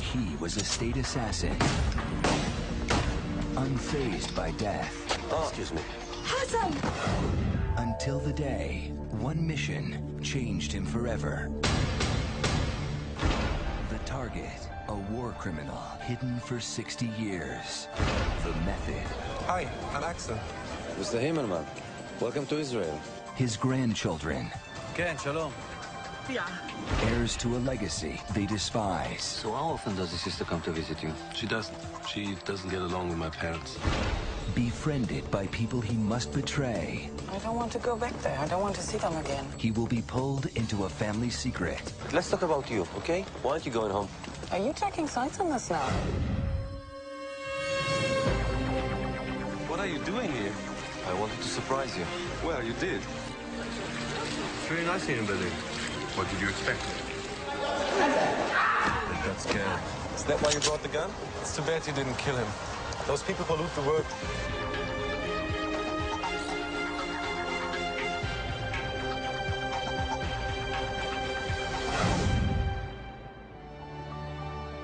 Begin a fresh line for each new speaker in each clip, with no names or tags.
He was a state assassin, unfazed by death.
Oh, excuse me.
Hassan!
Until the day, one mission changed him forever. The target, a war criminal hidden for 60 years. The method,
Hi, I'm Axel.
Mr. Himmelman, welcome to Israel.
his grandchildren,
כן, שלום.
heirs to a legacy they despise.
So how often does your sister come to visit you?
She doesn't. She doesn't get along with my parents.
Befriended by people he must betray,
I don't want to go back there. I don't want to see them again.
he will be pulled into a family secret.
Let's talk about you, okay? Why aren't you going home?
Are you taking sides on this now?
What are you doing here?
I wanted to surprise you.
Well, you did. It's very nice here in Berlin. What did you expect? I got scared.
Is that why you brought the gun? It's too bad you didn't kill him. Those people pollute the world.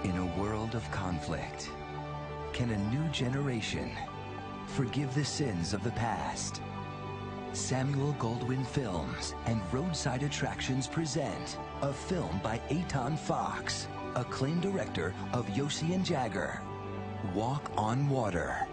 In a world of conflict, can a new generation forgive the sins of the past? Samuel Goldwyn Films and Roadside Attractions present a film by Eytan Fox, acclaimed director of Yossi and Jagger. Walk on Water.